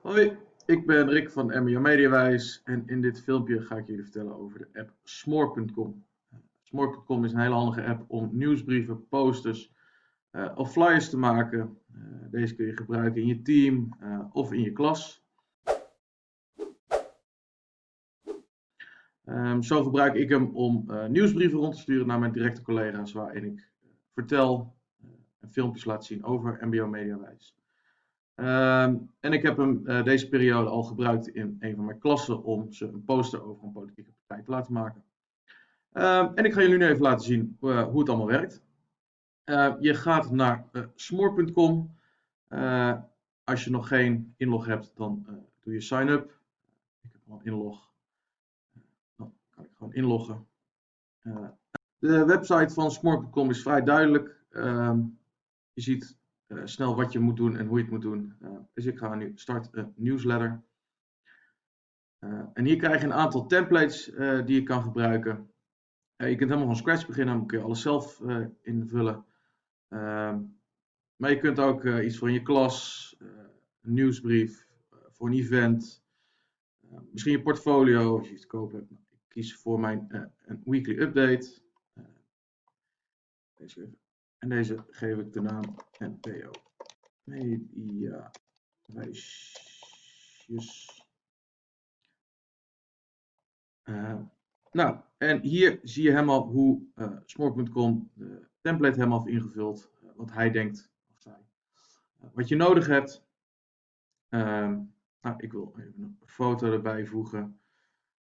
Hoi, ik ben Rick van MBO Mediawijs en in dit filmpje ga ik jullie vertellen over de app Smoor.com. Smoor.com is een hele handige app om nieuwsbrieven, posters uh, of flyers te maken. Uh, deze kun je gebruiken in je team uh, of in je klas. Um, zo gebruik ik hem om nieuwsbrieven rond te sturen naar mijn directe collega's waarin ik vertel en filmpjes laat zien over MBO Mediawijs. Ehm, en ik heb hem uh, deze periode al gebruikt in een van mijn klassen om ze een poster over een politieke partij te laten maken. Uh, en ik ga jullie nu even laten zien uh, hoe het allemaal werkt. Uh, je gaat naar smoor.com. als je nog geen inlog hebt, dan doe je sign up. Ik heb al een inlog. Dan kan ik gewoon inloggen. de website van smoor.com is vrij duidelijk. Ehm, je ziet snel wat je moet doen en hoe je het moet doen. Uh, dus ik ga nu start een newsletter. Uh, en hier krijg je een aantal templates die je kan gebruiken. je kunt helemaal van scratch beginnen, dan kun je alles zelf invullen. Ehm, maar je kunt ook iets voor in je klas, een nieuwsbrief, voor een event, misschien je portfolio als je iets te koop hebt. Ik kies voor mijn een weekly update. Deze even en deze geef ik de naam NPO. Media wijsjes. Uh, nou, en hier zie je helemaal hoe uh, eh, Smork.com de template helemaal heeft ingevuld. Uh, wat hij denkt, of zij. wat je nodig hebt. Ehm, nou, ik wil even een foto erbij voegen.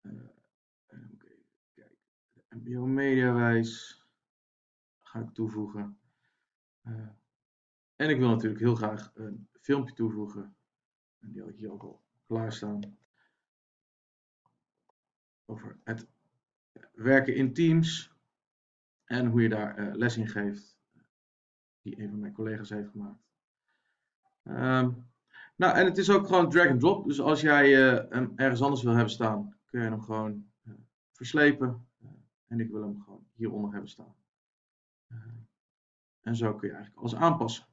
even kijken. De Mediawijs ga ik toevoegen. Uh, en ik wil natuurlijk heel graag een filmpje toevoegen. En die had ik hier ook al klaarstaan. Over het werken in teams. En hoe je daar uh, les in geeft. Die een van mijn collega's heeft gemaakt. Um, nou, en het is ook gewoon drag and drop. Dus als jij uh, hem ergens anders wil hebben staan, kun je hem gewoon verslepen. en ik wil hem gewoon hieronder hebben staan. En zo kun je eigenlijk alles aanpassen.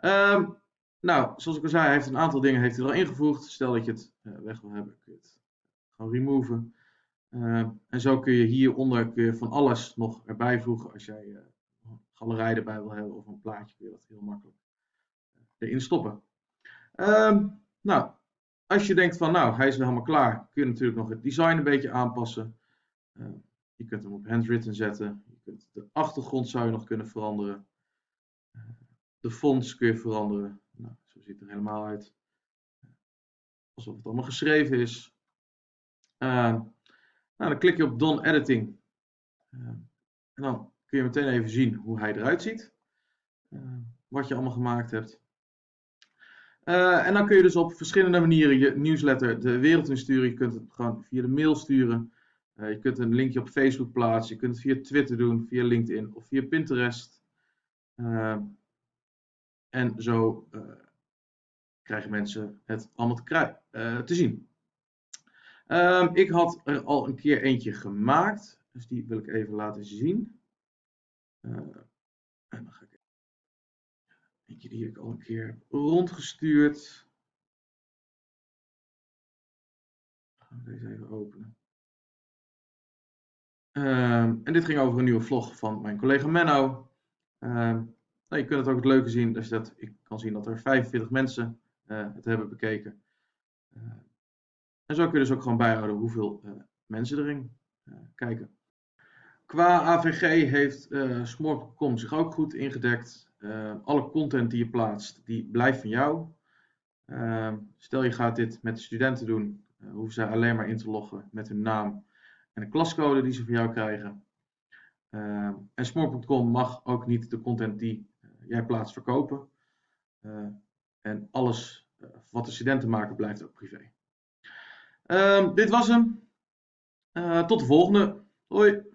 Um, nou, zoals ik al zei, heeft een aantal dingen heeft hij al ingevoegd. Stel dat je het uh, weg wil hebben, kun je het gewoon removen. Uh, en zo kun je hieronder kun van alles nog erbij voegen. Als jij uh, een galerij erbij wil hebben of een plaatje, kun je dat heel makkelijk eh, erin stoppen. Um, nou, als je denkt van nou, hij is nu helemaal klaar, kun je natuurlijk nog het design een beetje aanpassen. je kunt hem op handwritten zetten achtergrond zou je nog kunnen veranderen. De fonts kun je veranderen. Nou, zo ziet het er helemaal uit. Alsof het allemaal geschreven is. Uh, nou, dan klik je op Done Editing. Uh, en dan kun je meteen even zien hoe hij eruit ziet. Uh, wat je allemaal gemaakt hebt. en dan kun je dus op verschillende manieren je nieuwsletter de wereld insturen. Je kunt het gewoon via de mail sturen. Uh, je kunt een linkje op Facebook plaatsen. Je kunt het via Twitter doen, via LinkedIn of via Pinterest. Uh, en zo uh, krijgen mensen het allemaal te, te zien. Ehm, ik had er al een keer eentje gemaakt. Dus die wil ik even laten zien. en dan ga ik eentje die ik al een keer rondgestuurd. Gaan we deze even openen. Ehm, en dit ging over een nieuwe vlog van mijn collega Menno. Ehm, nou, je kunt het ook het leuke zien, dus dat ik kan zien dat er 45 mensen uh, het hebben bekeken. Uh, en zo kun je dus ook gewoon bijhouden hoeveel uh, mensen erin kijken. Qua AVG heeft Smorp.com zich ook goed ingedekt. alle content die je plaatst, die blijft van jou. Stel je gaat dit met de studenten doen, hoeven ze alleen maar in te loggen met hun naam en een klascode die ze van jou krijgen. Uh, en Smore.com mag ook niet de content die uh, jij plaatst verkopen. Uh, en alles eh, wat de studenten maken blijft ook privé. Ehm, dit was hem. tot de volgende. Hoi.